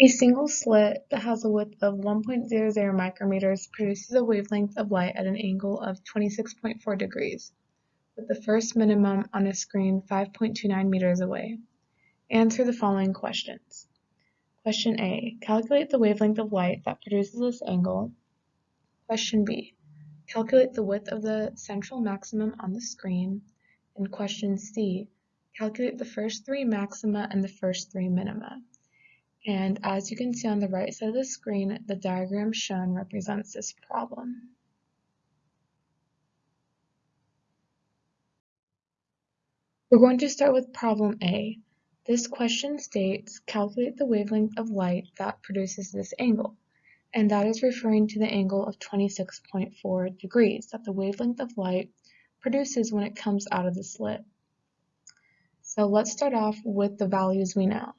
A single slit that has a width of 1.00 micrometers produces a wavelength of light at an angle of 26.4 degrees, with the first minimum on a screen 5.29 meters away. Answer the following questions. Question A. Calculate the wavelength of light that produces this angle. Question B. Calculate the width of the central maximum on the screen. And question C. Calculate the first three maxima and the first three minima. And as you can see on the right side of the screen, the diagram shown represents this problem. We're going to start with problem A. This question states, calculate the wavelength of light that produces this angle. And that is referring to the angle of 26.4 degrees that the wavelength of light produces when it comes out of the slit. So let's start off with the values we know.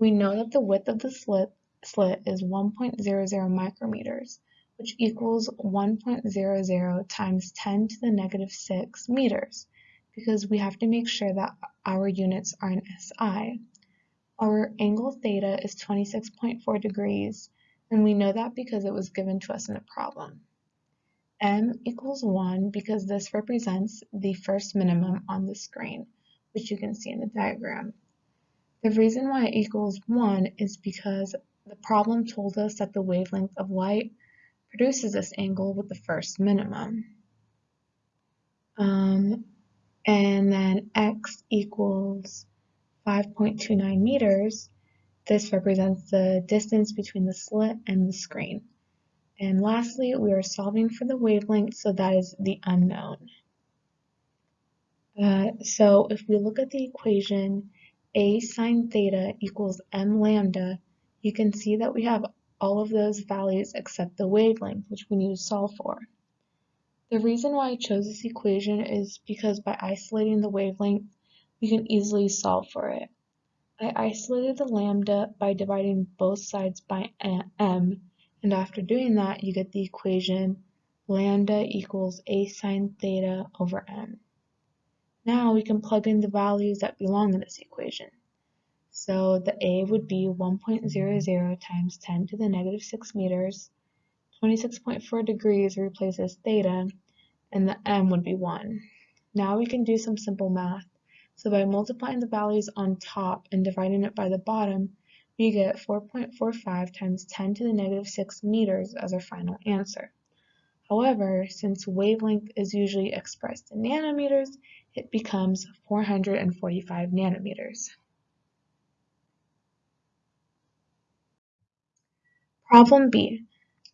We know that the width of the slit, slit is 1.00 micrometers, which equals 1.00 times 10 to the negative 6 meters, because we have to make sure that our units are in SI. Our angle theta is 26.4 degrees, and we know that because it was given to us in a problem. M equals 1 because this represents the first minimum on the screen, which you can see in the diagram. The reason why it equals 1 is because the problem told us that the wavelength of light produces this angle with the first minimum. Um, and then x equals 5.29 meters. This represents the distance between the slit and the screen. And lastly, we are solving for the wavelength, so that is the unknown. Uh, so if we look at the equation, a sine theta equals m lambda, you can see that we have all of those values except the wavelength, which we need to solve for. The reason why I chose this equation is because by isolating the wavelength, we can easily solve for it. I isolated the lambda by dividing both sides by m, and after doing that, you get the equation lambda equals a sine theta over m. Now we can plug in the values that belong in this equation. So the A would be 1.00 times 10 to the negative 6 meters. 26.4 degrees replaces theta, and the m would be 1. Now we can do some simple math. So by multiplying the values on top and dividing it by the bottom, we get 4.45 times 10 to the negative 6 meters as our final answer. However, since wavelength is usually expressed in nanometers, it becomes 445 nanometers. Problem B.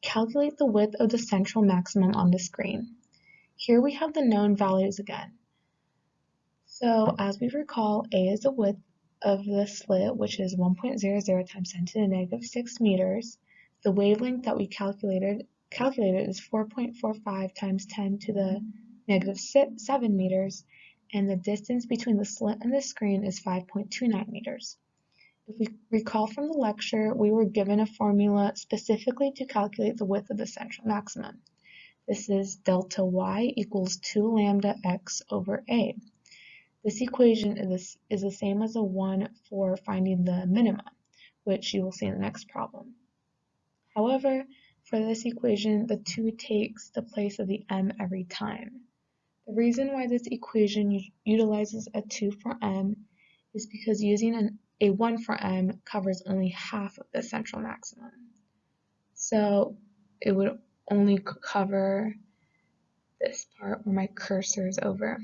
Calculate the width of the central maximum on the screen. Here we have the known values again. So as we recall, A is the width of the slit, which is 1.00 times 10 to the negative 6 meters. The wavelength that we calculated calculated is 4.45 times 10 to the negative 7 meters, and the distance between the slit and the screen is 5.29 meters. If we recall from the lecture, we were given a formula specifically to calculate the width of the central maximum. This is delta y equals 2 lambda x over a. This equation is, is the same as the one for finding the minima, which you will see in the next problem. However, for this equation, the 2 takes the place of the m every time. The reason why this equation utilizes a 2 for m is because using an, a 1 for m covers only half of the central maximum. So it would only cover this part where my cursor is over.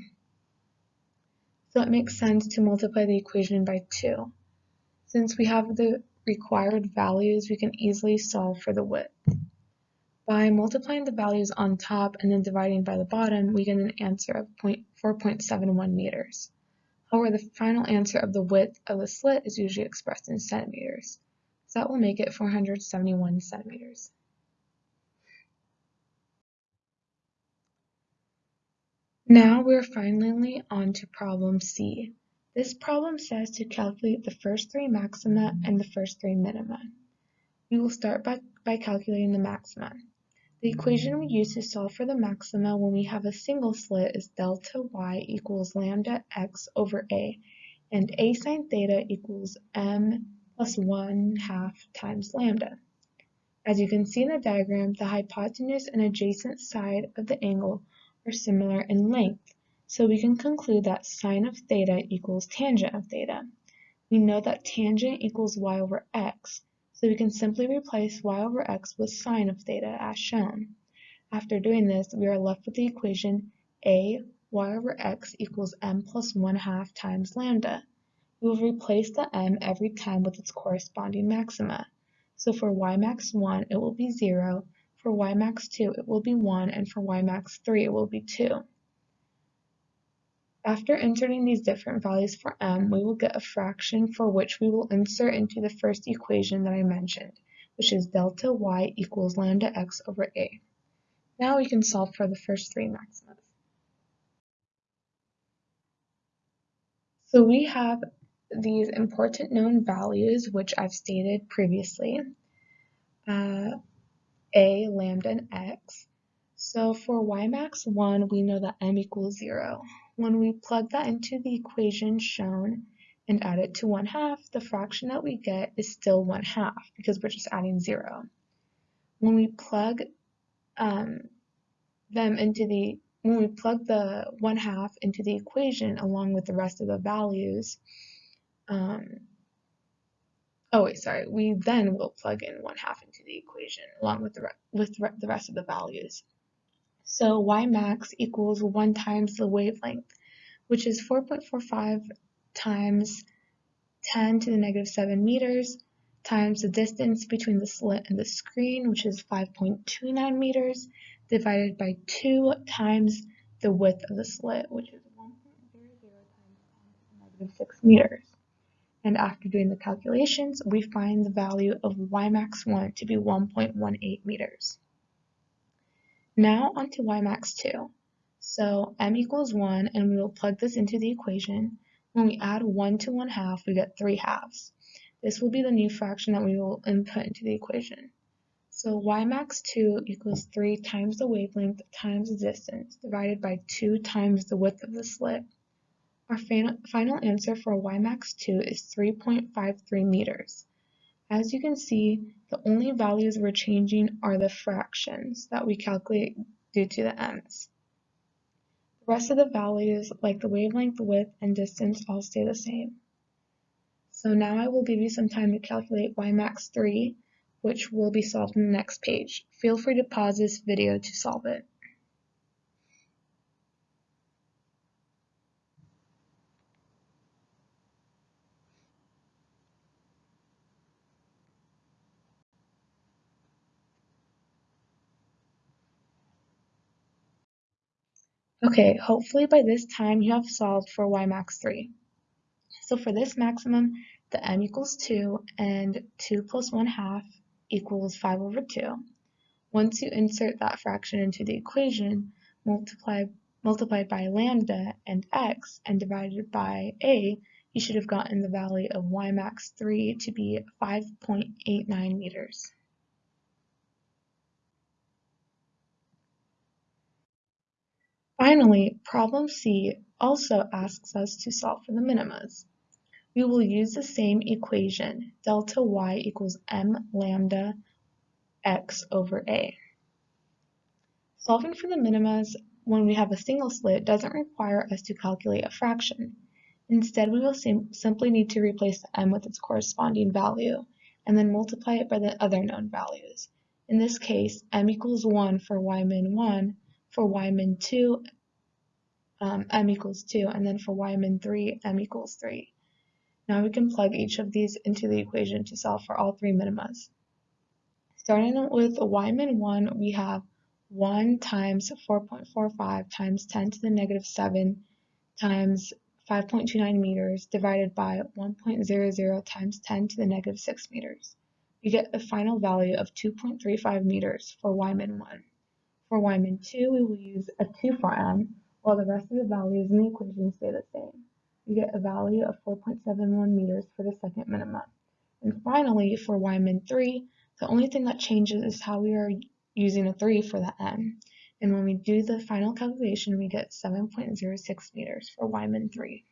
So it makes sense to multiply the equation by 2. Since we have the required values, we can easily solve for the width. By multiplying the values on top and then dividing by the bottom, we get an answer of 4.71 meters. However, the final answer of the width of the slit is usually expressed in centimeters. So that will make it 471 centimeters. Now we're finally on to problem C. This problem says to calculate the first three maxima and the first three minima. We will start by, by calculating the maxima. The equation we use to solve for the maxima when we have a single slit is delta y equals lambda x over a, and a sine theta equals m plus 1 half times lambda. As you can see in the diagram, the hypotenuse and adjacent side of the angle are similar in length, so we can conclude that sine of theta equals tangent of theta. We know that tangent equals y over x, so we can simply replace y over x with sine of theta as shown. After doing this, we are left with the equation a y over x equals m plus 1 half times lambda. We will replace the m every time with its corresponding maxima. So for y max 1, it will be 0, for y max 2, it will be 1, and for y max 3, it will be 2. After inserting these different values for m, we will get a fraction for which we will insert into the first equation that I mentioned, which is delta y equals lambda x over a. Now we can solve for the first three maxima. So we have these important known values, which I've stated previously, uh, a, lambda, and x. So for y max 1, we know that m equals 0. When we plug that into the equation shown and add it to 1 half, the fraction that we get is still 1 half because we're just adding 0. When we plug um, them into the when we plug the 1 half into the equation along with the rest of the values, um, oh wait, sorry, we then will plug in 1 half into the equation along with the, with the rest of the values. So y max equals 1 times the wavelength, which is 4.45 times 10 to the negative 7 meters, times the distance between the slit and the screen, which is 5.29 meters, divided by 2 times the width of the slit, which is 1.00 times 10 to the negative 6 meters. And after doing the calculations, we find the value of y max 1 to be 1.18 meters. Now onto y max 2. So m equals 1 and we will plug this into the equation. When we add 1 to 1 half, we get 3 halves. This will be the new fraction that we will input into the equation. So y max 2 equals 3 times the wavelength times the distance divided by 2 times the width of the slit. Our final answer for y max 2 is 3.53 meters. As you can see, the only values we're changing are the fractions that we calculate due to the m's. The rest of the values, like the wavelength, width, and distance, all stay the same. So now I will give you some time to calculate y max 3, which will be solved in the next page. Feel free to pause this video to solve it. Okay, hopefully by this time you have solved for y max 3. So for this maximum, the m equals 2 and 2 plus 1 half equals 5 over 2. Once you insert that fraction into the equation, multiply, multiplied by lambda and x and divided by a, you should have gotten the value of y max 3 to be 5.89 meters. Finally, problem C also asks us to solve for the minimas. We will use the same equation, delta y equals m lambda x over a. Solving for the minimas when we have a single slit doesn't require us to calculate a fraction. Instead, we will sim simply need to replace the m with its corresponding value, and then multiply it by the other known values. In this case, m equals 1 for y min 1 for y min 2, um, m equals 2, and then for y min 3, m equals 3. Now we can plug each of these into the equation to solve for all three minimas. Starting with y min 1, we have 1 times 4.45 times 10 to the negative 7 times 5.29 meters divided by 1.00 times 10 to the negative 6 meters. We get a final value of 2.35 meters for y min 1. For y min 2, we will use a 2 for m, while the rest of the values in the equation stay the same. We get a value of 4.71 meters for the second minimum. And finally, for y min 3, the only thing that changes is how we are using a 3 for the m. And when we do the final calculation, we get 7.06 meters for y min 3.